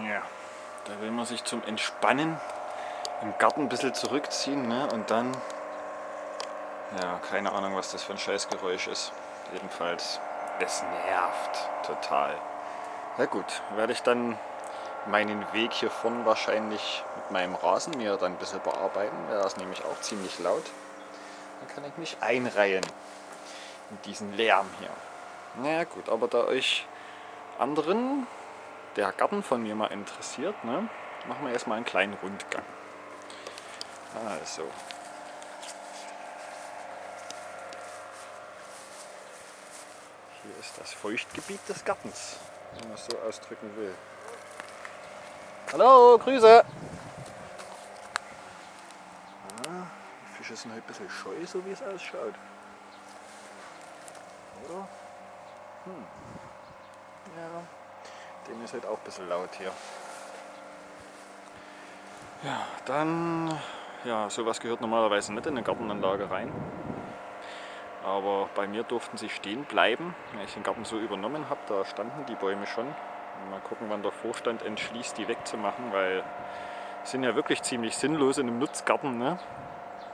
Ja, da will man sich zum Entspannen im Garten ein bisschen zurückziehen ne? und dann, ja, keine Ahnung, was das für ein Scheißgeräusch ist. Jedenfalls, es nervt total. Na gut, werde ich dann meinen Weg hier vorne wahrscheinlich mit meinem Rasenmäher dann ein bisschen bearbeiten. Der ist nämlich auch ziemlich laut. Dann kann ich mich einreihen in diesen Lärm hier. Na gut, aber da euch anderen der Garten von mir mal interessiert, ne, machen wir erstmal einen kleinen Rundgang. Also. Hier ist das Feuchtgebiet des Gartens, wenn man es so ausdrücken will. Hallo, Grüße! Ah, die Fische sind halt ein bisschen scheu, so wie es ausschaut. Oder? Hm. Ja, dem ist halt auch ein bisschen laut hier. Ja, dann, ja, sowas gehört normalerweise nicht in eine Gartenanlage rein. Aber bei mir durften sie stehen bleiben, weil ich den Garten so übernommen habe. Da standen die Bäume schon. Mal gucken, wann der Vorstand entschließt, die wegzumachen, weil sind ja wirklich ziemlich sinnlos in einem Nutzgarten. Ne?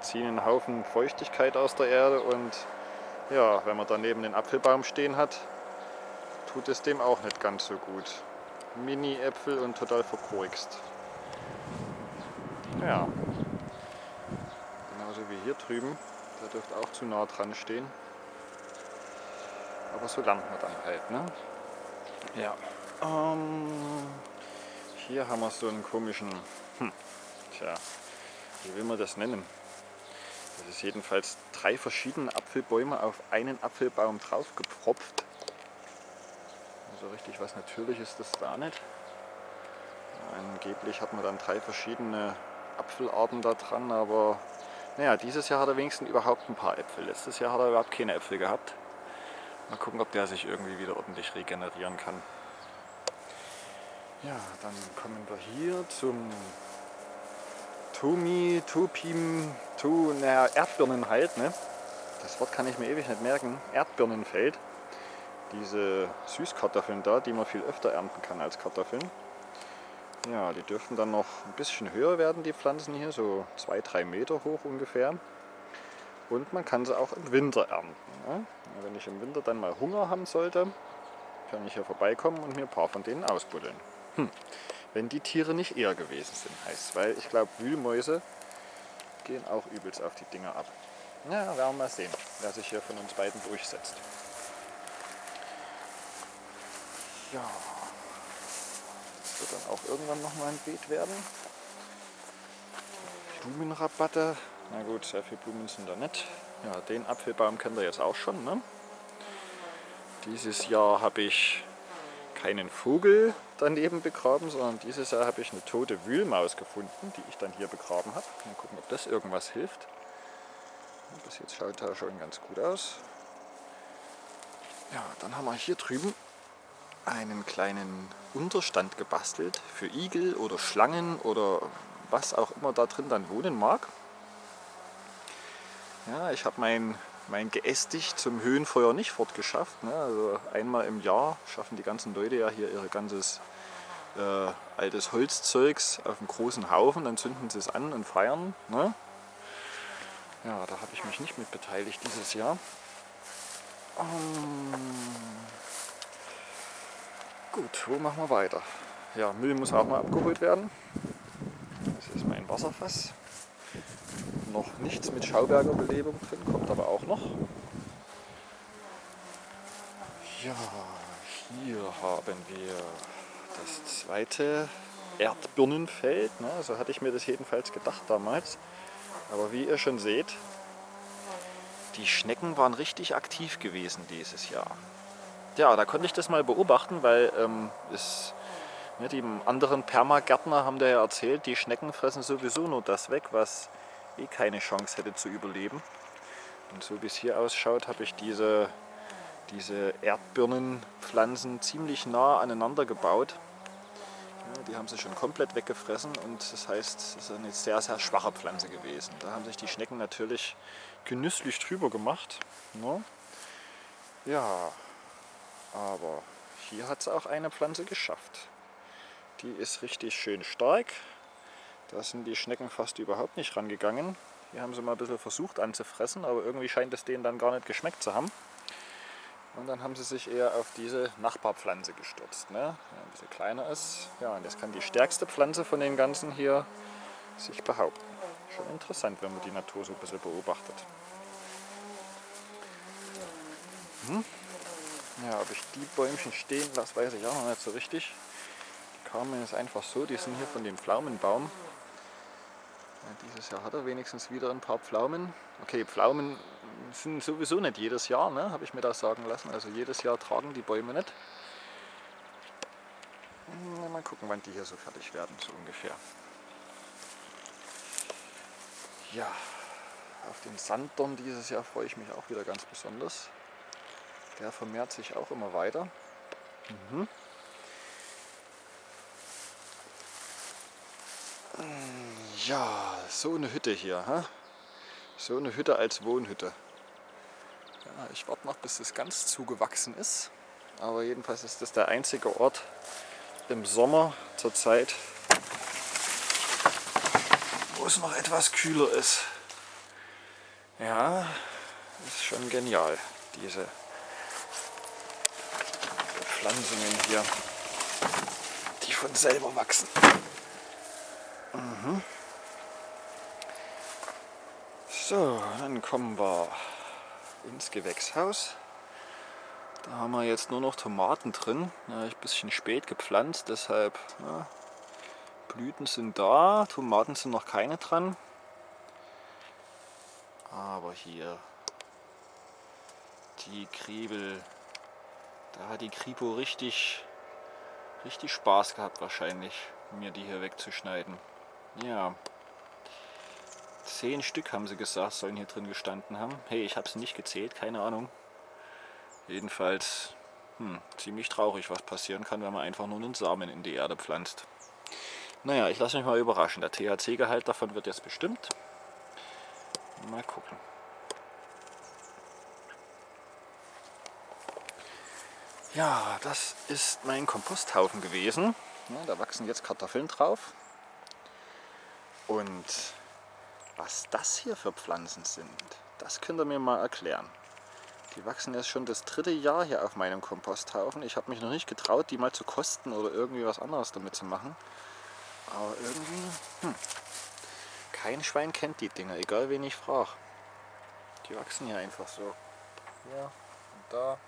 Ziehen einen Haufen Feuchtigkeit aus der Erde und ja, wenn man daneben den Apfelbaum stehen hat, tut es dem auch nicht ganz so gut. Mini-Äpfel und total verkorkst. Ja, genauso wie hier drüben. Der dürfte auch zu nah dran stehen. Aber so lernt man dann halt, ne? Ja. Ähm, hier haben wir so einen komischen, hm, tja, wie will man das nennen? Das ist jedenfalls drei verschiedene Apfelbäume auf einen Apfelbaum drauf gepfropft. So richtig was Natürliches ist das da nicht. Angeblich hat man dann drei verschiedene Apfelarten da dran, aber naja, dieses Jahr hat er wenigstens überhaupt ein paar Äpfel. Letztes Jahr hat er überhaupt keine Äpfel gehabt. Mal gucken, ob der sich irgendwie wieder ordentlich regenerieren kann. Ja, dann kommen wir hier zum Tumi, Tupim, Tu, naja, Erdbirnen halt, ne? Das Wort kann ich mir ewig nicht merken. Erdbirnenfeld. Diese Süßkartoffeln da, die man viel öfter ernten kann als Kartoffeln. Ja, die dürften dann noch ein bisschen höher werden, die Pflanzen hier, so 2-3 Meter hoch ungefähr. Und man kann sie auch im Winter ernten. Ne? Wenn ich im Winter dann mal Hunger haben sollte, kann ich hier vorbeikommen und mir ein paar von denen ausbuddeln. Hm. Wenn die Tiere nicht eher gewesen sind, heißt es. Weil ich glaube, Wühlmäuse gehen auch übelst auf die Dinger ab. Ja, werden wir mal sehen, wer sich hier von uns beiden durchsetzt. Ja, wird dann auch irgendwann noch mal ein Beet werden. Blumenrabatte. Na gut, sehr viele Blumen sind da nicht. Ja, den Apfelbaum kennt ihr jetzt auch schon. Ne? Dieses Jahr habe ich keinen Vogel daneben begraben, sondern dieses Jahr habe ich eine tote Wühlmaus gefunden, die ich dann hier begraben habe. Mal gucken, ob das irgendwas hilft. Bis jetzt schaut er schon ganz gut aus. Ja, dann haben wir hier drüben einen kleinen Unterstand gebastelt für Igel oder Schlangen oder was auch immer da drin dann wohnen mag. Ja, ich habe mein, mein Geästig zum Höhenfeuer nicht fortgeschafft. Ne? Also einmal im Jahr schaffen die ganzen Leute ja hier ihr ganzes äh, altes Holzzeugs auf einem großen Haufen, dann zünden sie es an und feiern. Ne? Ja, da habe ich mich nicht mit beteiligt dieses Jahr. Um, Gut, wo machen wir weiter? Ja, Müll muss auch mal abgeholt werden. Das ist mein Wasserfass. Noch nichts mit Schauberger Belebung drin, kommt aber auch noch. Ja, hier haben wir das zweite Erdbirnenfeld. Ne? So hatte ich mir das jedenfalls gedacht damals. Aber wie ihr schon seht, die Schnecken waren richtig aktiv gewesen dieses Jahr ja, da konnte ich das mal beobachten, weil ähm, es, ja, die anderen Permagärtner haben da ja erzählt, die Schnecken fressen sowieso nur das weg, was eh keine Chance hätte zu überleben. Und so wie es hier ausschaut, habe ich diese, diese Erdbirnenpflanzen ziemlich nah aneinander gebaut. Die haben sie schon komplett weggefressen und das heißt, es ist eine sehr, sehr schwache Pflanze gewesen. Da haben sich die Schnecken natürlich genüsslich drüber gemacht. Ne? Ja, aber hier hat es auch eine Pflanze geschafft. Die ist richtig schön stark. Da sind die Schnecken fast überhaupt nicht rangegangen. Hier haben sie mal ein bisschen versucht anzufressen, aber irgendwie scheint es denen dann gar nicht geschmeckt zu haben. Und dann haben sie sich eher auf diese Nachbarpflanze gestürzt, ne? die ein bisschen kleiner ist. Ja, und jetzt kann die stärkste Pflanze von den ganzen hier sich behaupten. Schon interessant, wenn man die Natur so ein bisschen beobachtet. Hm? Ja, ob ich die Bäumchen stehen lasse, weiß ich auch noch nicht so richtig. Die kamen jetzt einfach so, die sind hier von dem Pflaumenbaum. Ja, dieses Jahr hat er wenigstens wieder ein paar Pflaumen. Okay, Pflaumen sind sowieso nicht jedes Jahr, ne? habe ich mir das sagen lassen. Also jedes Jahr tragen die Bäume nicht. Mal gucken, wann die hier so fertig werden, so ungefähr. Ja, auf den Sanddorn dieses Jahr freue ich mich auch wieder ganz besonders. Der vermehrt sich auch immer weiter. Mhm. Ja, so eine Hütte hier. Hä? So eine Hütte als Wohnhütte. Ja, ich warte noch, bis es ganz zugewachsen ist. Aber jedenfalls ist das der einzige Ort im Sommer zurzeit, wo es noch etwas kühler ist. Ja, ist schon genial, diese Pflanzungen hier, die von selber wachsen. Mhm. So, dann kommen wir ins Gewächshaus. Da haben wir jetzt nur noch Tomaten drin. Ja, ich ein bisschen spät gepflanzt, deshalb ja, Blüten sind da, Tomaten sind noch keine dran. Aber hier die Kriebel, da hat die Kripo richtig, richtig Spaß gehabt wahrscheinlich, mir die hier wegzuschneiden. Ja, zehn Stück haben sie gesagt, sollen hier drin gestanden haben. Hey, ich habe sie nicht gezählt, keine Ahnung. Jedenfalls hm, ziemlich traurig, was passieren kann, wenn man einfach nur einen Samen in die Erde pflanzt. Naja, ich lasse mich mal überraschen. Der THC-Gehalt davon wird jetzt bestimmt. Mal gucken. Ja, das ist mein Komposthaufen gewesen. Ja, da wachsen jetzt Kartoffeln drauf. Und was das hier für Pflanzen sind, das könnt ihr mir mal erklären. Die wachsen jetzt schon das dritte Jahr hier auf meinem Komposthaufen. Ich habe mich noch nicht getraut, die mal zu kosten oder irgendwie was anderes damit zu machen. Aber irgendwie, hm, kein Schwein kennt die Dinger, egal wen ich frage. Die wachsen hier einfach so. Hier und da.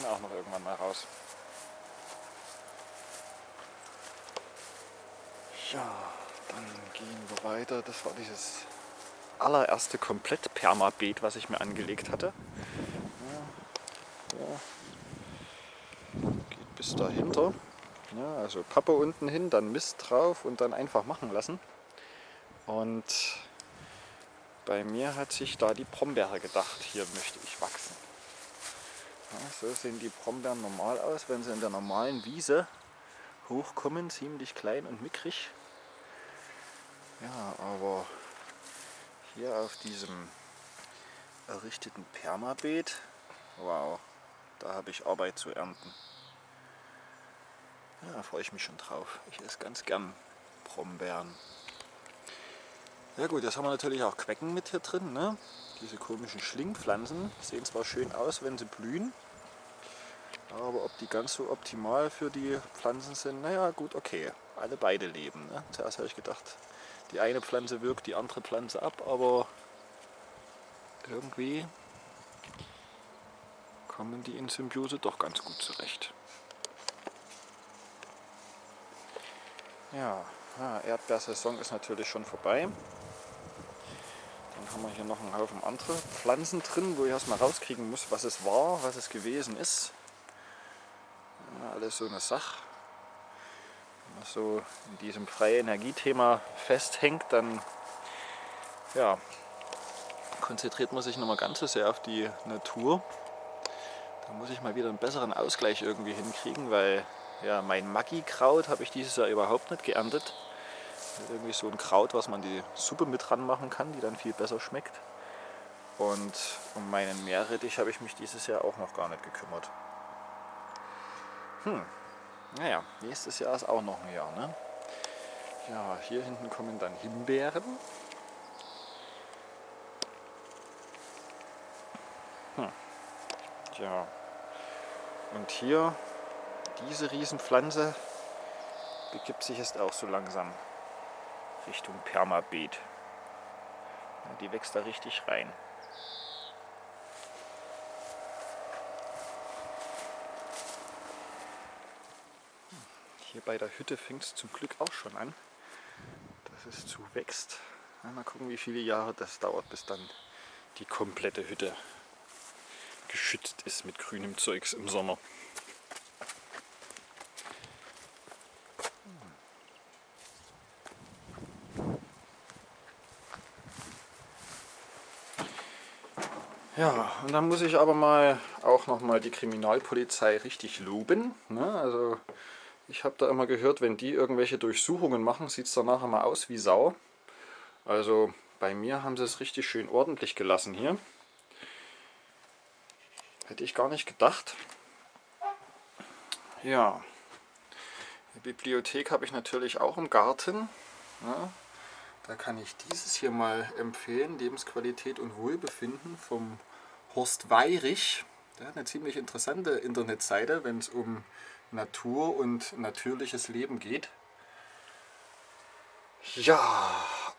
Wir auch noch irgendwann mal raus. Ja, dann gehen wir weiter. Das war dieses allererste komplett Permabeet, was ich mir angelegt hatte. Ja, ja. Geht bis dahinter. Ja, also Pappe unten hin, dann Mist drauf und dann einfach machen lassen. Und bei mir hat sich da die Brombeere gedacht, hier möchte ich wachsen. Ja, so sehen die Brombeeren normal aus, wenn sie in der normalen Wiese hochkommen, ziemlich klein und mickrig. Ja, aber hier auf diesem errichteten Permabeet, wow, da habe ich Arbeit zu ernten. Ja, da freue ich mich schon drauf. Ich esse ganz gern Brombeeren. Ja gut, jetzt haben wir natürlich auch Quecken mit hier drin. Ne? Diese komischen Schlingpflanzen sehen zwar schön aus, wenn sie blühen, aber ob die ganz so optimal für die Pflanzen sind, naja gut, okay. Alle beide leben. Ne? Zuerst habe ich gedacht, die eine Pflanze wirkt die andere Pflanze ab, aber irgendwie kommen die in Symbiose doch ganz gut zurecht. Ja, ja Erdbeersaison ist natürlich schon vorbei. Haben wir hier noch einen Haufen andere Pflanzen drin, wo ich erstmal rauskriegen muss, was es war, was es gewesen ist. Ja, alles so eine Sache so in diesem freie Energiethema festhängt, dann ja, konzentriert man sich noch mal ganz so sehr auf die Natur. Da muss ich mal wieder einen besseren Ausgleich irgendwie hinkriegen, weil ja, mein Maggi-Kraut habe ich dieses Jahr überhaupt nicht geerntet. Irgendwie so ein Kraut, was man die Suppe mit dran machen kann, die dann viel besser schmeckt. Und um meinen Meerrettich habe ich mich dieses Jahr auch noch gar nicht gekümmert. Hm. Naja, nächstes Jahr ist auch noch ein Jahr, ne? Ja, hier hinten kommen dann Himbeeren. Hm. Tja. Und hier, diese Riesenpflanze begibt sich jetzt auch so langsam Richtung Permabeet. Die wächst da richtig rein. Hier bei der Hütte fängt es zum Glück auch schon an, dass es zuwächst. Mal gucken, wie viele Jahre das dauert, bis dann die komplette Hütte geschützt ist mit grünem Zeugs im Sommer. Ja, und dann muss ich aber mal auch noch mal die Kriminalpolizei richtig loben. Ne? Also ich habe da immer gehört, wenn die irgendwelche Durchsuchungen machen, sieht es danach immer aus wie Sau. Also bei mir haben sie es richtig schön ordentlich gelassen hier. Hätte ich gar nicht gedacht. Ja, die Bibliothek habe ich natürlich auch im Garten. Ja, da kann ich dieses hier mal empfehlen, Lebensqualität und Wohlbefinden vom Horst Weirich. Der hat eine ziemlich interessante Internetseite, wenn es um Natur und natürliches Leben geht. Ja,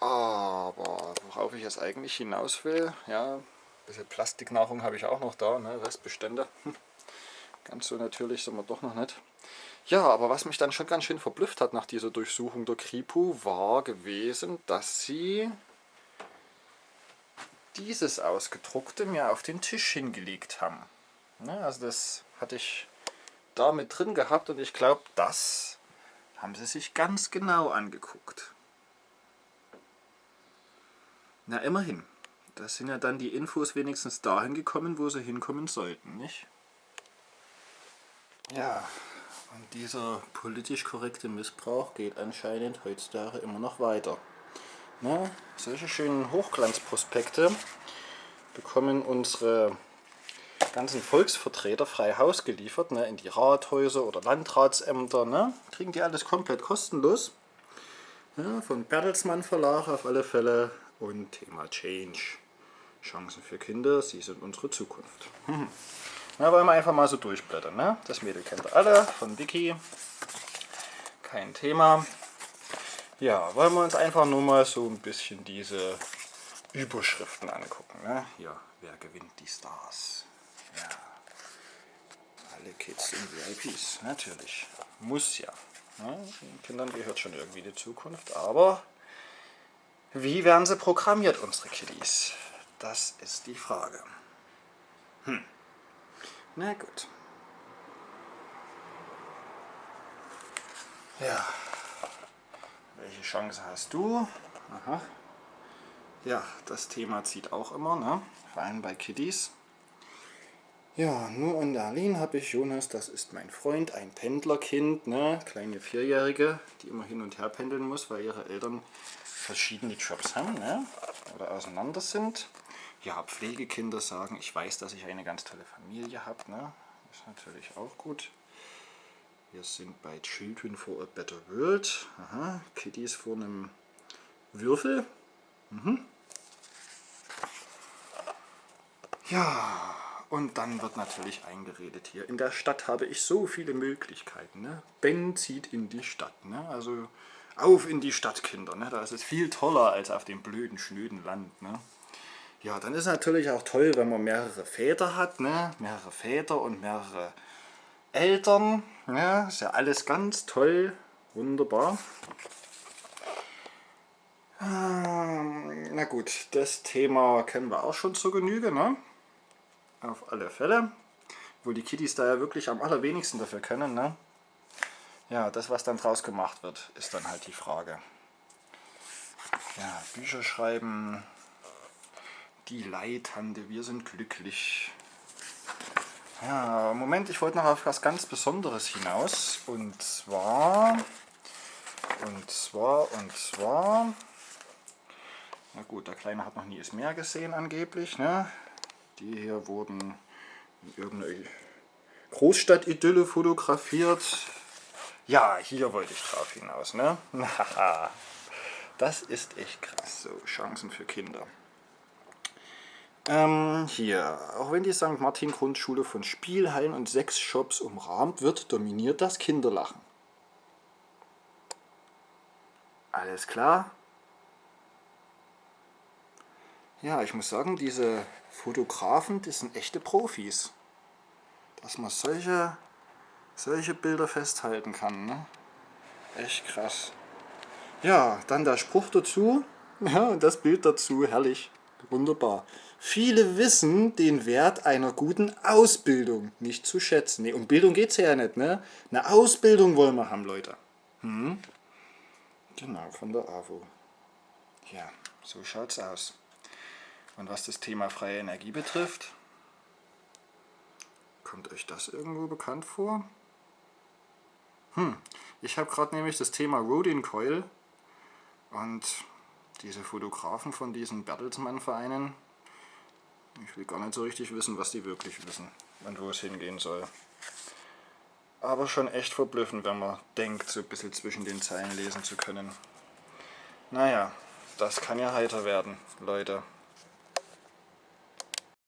aber worauf ich jetzt eigentlich hinaus will, ja, ein bisschen Plastiknahrung habe ich auch noch da, ne, Restbestände. Ganz so natürlich sind wir doch noch nicht. Ja, aber was mich dann schon ganz schön verblüfft hat nach dieser Durchsuchung der Kripo, war gewesen, dass sie dieses ausgedruckte mir auf den Tisch hingelegt haben. Ne, also das hatte ich da mit drin gehabt und ich glaube, das haben sie sich ganz genau angeguckt. Na immerhin, da sind ja dann die Infos wenigstens dahin gekommen, wo sie hinkommen sollten, nicht? Ja, und dieser politisch korrekte Missbrauch geht anscheinend heutzutage immer noch weiter. Na, solche schönen Hochglanzprospekte bekommen unsere ganzen Volksvertreter frei Haus geliefert, ne, in die Rathäuser oder Landratsämter. Ne, kriegen die alles komplett kostenlos. Ja, von Bertelsmann Verlag auf alle Fälle und Thema Change. Chancen für Kinder, sie sind unsere Zukunft. Hm. Na, wollen wir einfach mal so durchblättern. Ne? Das Mädel kennt ihr alle von Vicky. Kein Thema. Ja, wollen wir uns einfach nur mal so ein bisschen diese Überschriften angucken. Ne? Hier, wer gewinnt die Stars? Ja, alle Kids sind VIPs, natürlich. Muss ja. Ne? Den Kindern gehört schon irgendwie die Zukunft, aber wie werden sie programmiert, unsere Kiddies? Das ist die Frage. Hm. Na gut. Ja, welche Chance hast du? Aha. Ja, das Thema zieht auch immer, ne? vor allem bei Kiddies. Ja, nur in Berlin habe ich Jonas, das ist mein Freund, ein Pendlerkind, ne? kleine Vierjährige, die immer hin und her pendeln muss, weil ihre Eltern verschiedene Jobs haben ne? oder auseinander sind. Ja, Pflegekinder sagen, ich weiß, dass ich eine ganz tolle Familie habe, ne? ist natürlich auch gut. Wir sind bei Children for a Better World. Aha, Kitty vor einem Würfel. Mhm. Ja, und dann wird natürlich eingeredet hier. In der Stadt habe ich so viele Möglichkeiten. Ne? Ben zieht in die Stadt. Ne? Also auf in die Stadt, Kinder. Ne? Da ist es viel toller als auf dem blöden, schnöden Land. Ne? Ja, dann ist es natürlich auch toll, wenn man mehrere Väter hat. Ne? Mehrere Väter und mehrere Eltern. Ja, ist ja alles ganz toll, wunderbar. Ähm, na gut, das Thema kennen wir auch schon zur Genüge, ne? Auf alle Fälle. Wo die Kitties da ja wirklich am allerwenigsten dafür können, ne? Ja, das was dann draus gemacht wird, ist dann halt die Frage. Ja, Bücher schreiben, die Leitande, wir sind glücklich. Ja, Moment, ich wollte noch auf was ganz Besonderes hinaus. Und zwar, und zwar, und zwar, na gut, der Kleine hat noch nie das Meer gesehen angeblich. Ne? Die hier wurden in irgendeiner Großstadt-Idylle fotografiert. Ja, hier wollte ich drauf hinaus, ne? das ist echt krass, so Chancen für Kinder. Ähm, hier, auch wenn die St. Martin Grundschule von Spielhallen und Sexshops umrahmt wird, dominiert das Kinderlachen. Alles klar? Ja, ich muss sagen, diese Fotografen, die sind echte Profis. Dass man solche, solche Bilder festhalten kann. Ne? Echt krass. Ja, dann der Spruch dazu. Ja, und das Bild dazu, herrlich. Wunderbar. Viele wissen den Wert einer guten Ausbildung nicht zu schätzen. Nee, um Bildung geht es ja nicht, ne? Eine Ausbildung wollen wir haben, Leute. Hm? Genau, von der AWO. Ja, so schaut's aus. Und was das Thema freie Energie betrifft, kommt euch das irgendwo bekannt vor? Hm, ich habe gerade nämlich das Thema Rodin Coil und diese Fotografen von diesen Bertelsmann-Vereinen, ich will gar nicht so richtig wissen, was die wirklich wissen und wo es hingehen soll. Aber schon echt verblüffend, wenn man denkt, so ein bisschen zwischen den Zeilen lesen zu können. Naja, das kann ja heiter werden, Leute.